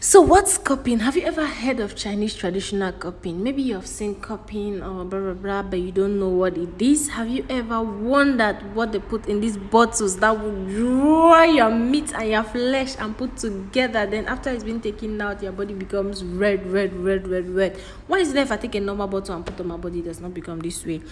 So what's cupping? Have you ever heard of Chinese traditional cupping? Maybe you've seen cupping or blah blah blah, but you don't know what it is. Have you ever wondered what they put in these bottles that will dry your meat and your flesh and put together? Then after it's been taken out, your body becomes red, red, red, red, red. Why is it if I take a normal bottle and put on my body, it does not become this way?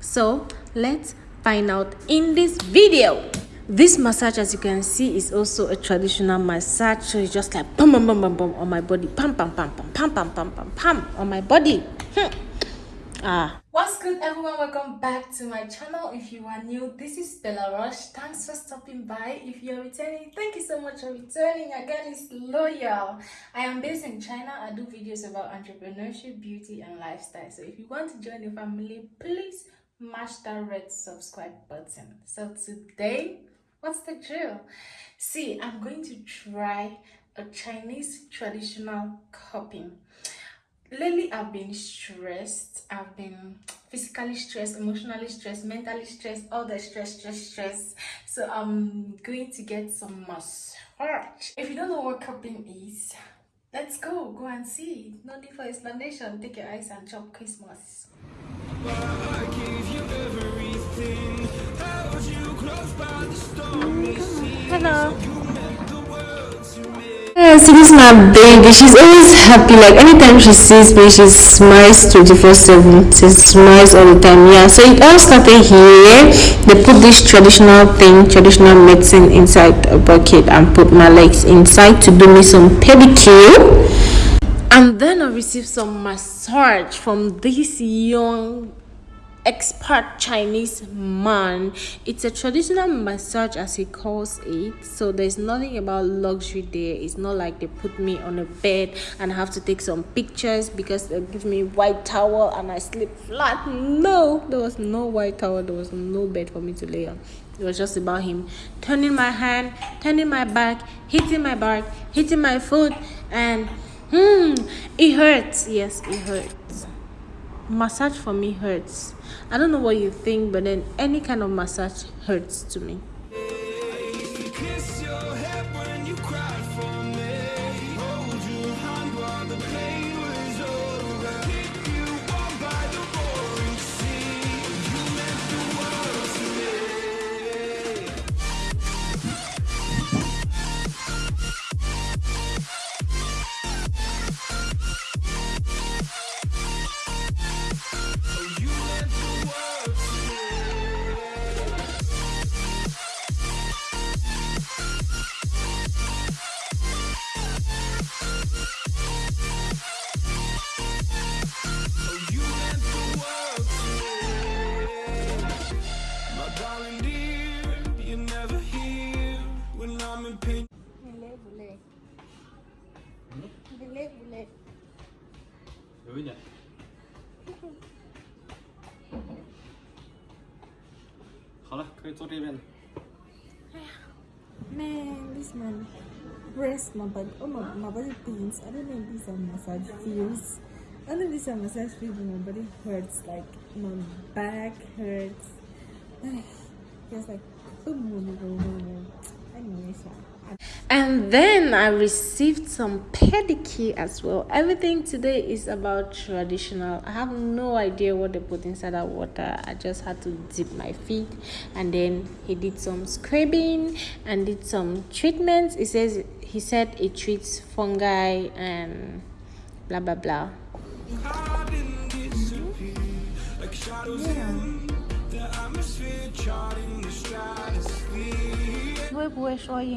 So let's find out in this video this massage as you can see is also a traditional massage. So it's just like pam pam pam pam pam on my body. Pam pam pam pam pam pam pam pam pam on my body. Hmm. ah. What's good everyone? Welcome back to my channel. If you are new this is bella rush. Thanks for stopping by. If you're returning thank you so much for returning. Again it's loyal. I am based in china. I do videos about entrepreneurship beauty and lifestyle. So if you want to join the family please mash that red subscribe button. So today What's the drill? See, I'm going to try a Chinese traditional cupping. Lately, I've been stressed. I've been physically stressed, emotionally stressed, mentally stressed, all the stress, stress, stress. So I'm going to get some massage. If you don't know what cupping is, let's go. Go and see. No need for explanation. Take your eyes and chop Christmas. Hello. Yeah, so this is my baby. She's always happy. Like anytime she sees me, she smiles 24/7. She smiles all the time. Yeah. So it all started here. They put this traditional thing, traditional medicine inside a bucket and put my legs inside to do me some pedicure. And then I received some massage from this young expert Chinese man. It's a traditional massage as he calls it. So there's nothing about luxury there. It's not like they put me on a bed and I have to take some pictures because they give me white towel and I sleep flat. No, there was no white towel. There was no bed for me to lay on. It was just about him turning my hand, turning my back, hitting my back, hitting my foot, and hmm, it hurts. Yes, it hurts. Massage for me hurts I don't know what you think, but then any kind of massage hurts to me. Man, this man rest my body. Oh my, my body pains. I don't know if these are massage feels. I don't know if these are massage feels, but my body hurts. Like my back hurts. Just like oh, anyway, so and then i received some pedicure as well. Everything today is about traditional. I have no idea what they put inside that water. I just had to dip my feet and then he did some scrubbing and did some treatments. He says he said it treats fungi and blah blah blah.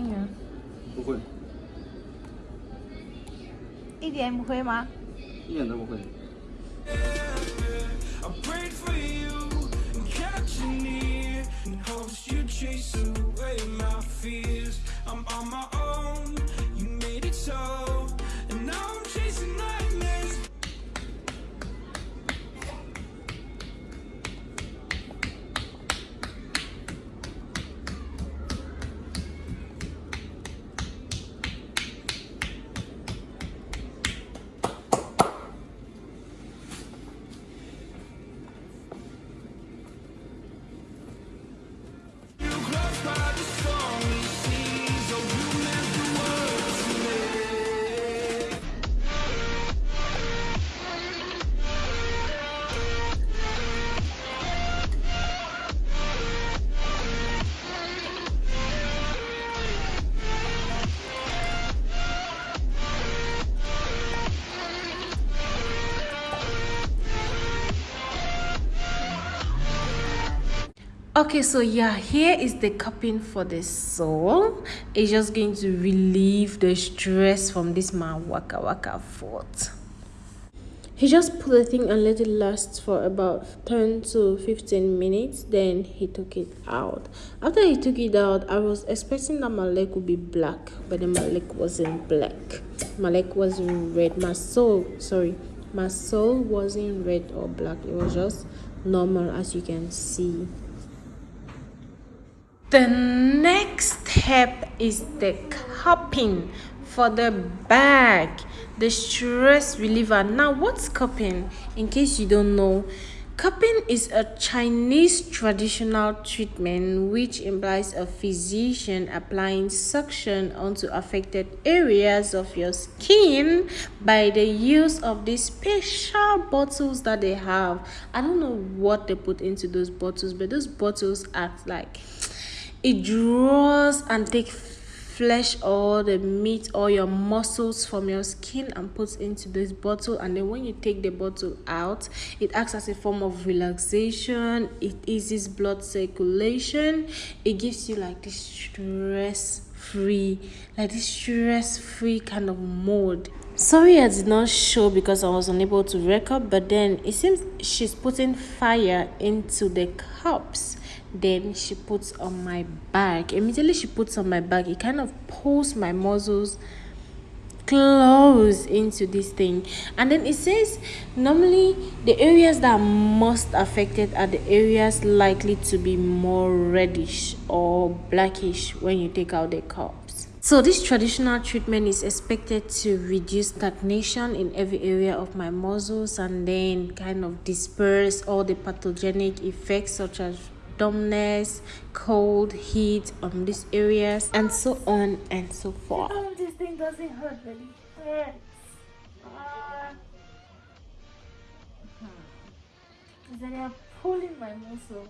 Yeah. 不会。一点不会吗？一点都不会。I'm on my own. Okay so yeah here is the cupping for the sole it's just going to relieve the stress from this man waka waka foot he just put the thing and let it last for about 10 to 15 minutes then he took it out. After he took it out i was expecting that my leg would be black but then my leg wasn't black. My leg wasn't red. My sole sorry my sole wasn't red or black. It was just normal as you can see the next step is the cupping for the back the stress reliever now what's cupping in case you don't know Cupping is a Chinese traditional treatment which implies a physician applying suction onto affected areas of your skin by the use of these special bottles that they have. I don't know what they put into those bottles, but those bottles act like it draws and takes flesh or the meat or your muscles from your skin and puts into this bottle. And then when you take the bottle out it acts as a form of relaxation. It eases blood circulation. It gives you like this stress free like this stress free kind of mode sorry i did not show because i was unable to record but then it seems she's putting fire into the cups then she puts on my back immediately she puts on my back it kind of pulls my muscles close into this thing. And then it says normally the areas that are most affected are the areas likely to be more reddish or blackish when you take out the cups. So this traditional treatment is expected to reduce stagnation in every area of my muscles and then kind of disperse all the pathogenic effects such as dumbness, cold, heat on these areas, and so on and so forth. Oh, this thing doesn't hurt, but it hurts. Uh, hmm. They are pulling my muscles.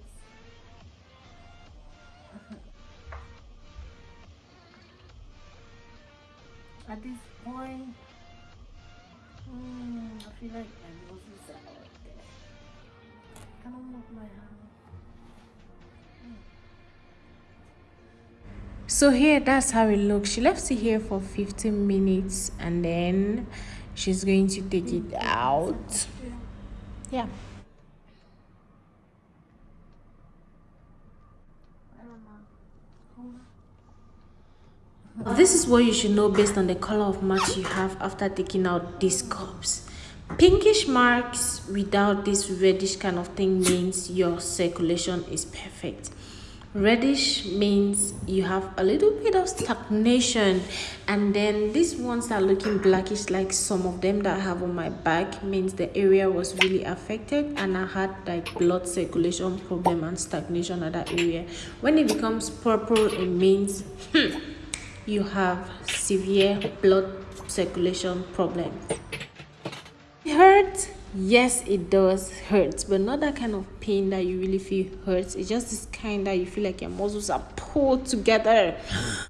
At this point, hmm, I feel like my muscles are out there. I move my hand? So here that's how it looks. She left it here for 15 minutes and then she's going to take it out. Yeah. This is what you should know based on the color of marks you have after taking out these cups. Pinkish marks without this reddish kind of thing means your circulation is perfect reddish means you have a little bit of stagnation. And then these ones are looking blackish like some of them that i have on my back means the area was really affected and i had like blood circulation problem and stagnation at that area. When it becomes purple it means hmm, you have severe blood circulation problem. It hurts yes it does hurt but not that kind of pain that you really feel hurts it's just this kind that you feel like your muscles are pulled together.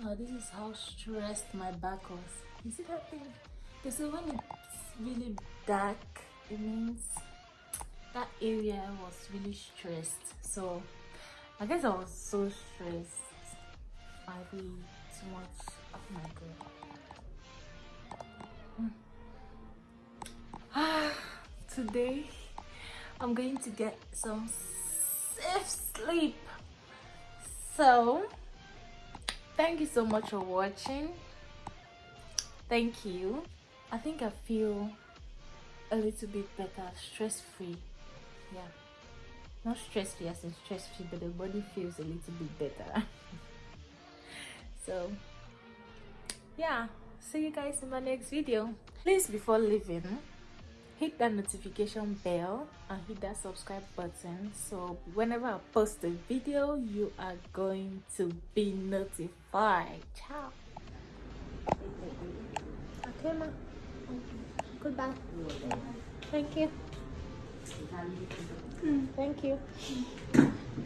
Now this is how stressed my back was. You see that thing? They say when it's really dark it means that area was really stressed. So i guess i was so stressed. I ate too much. Of my god hmm. Today I'm going to get some safe sleep. So thank you so much for watching. Thank you. I think I feel a little bit better stress-free. Yeah. Not stress-free as in stress-free but the body feels a little bit better. So yeah. See you guys in my next video. Please before leaving hit that notification bell and hit that subscribe button. So whenever i post a video you are going to be notified. Ciao. Okay ma. Goodbye. Thank you. Mm, thank you.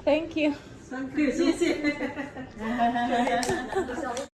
Thank you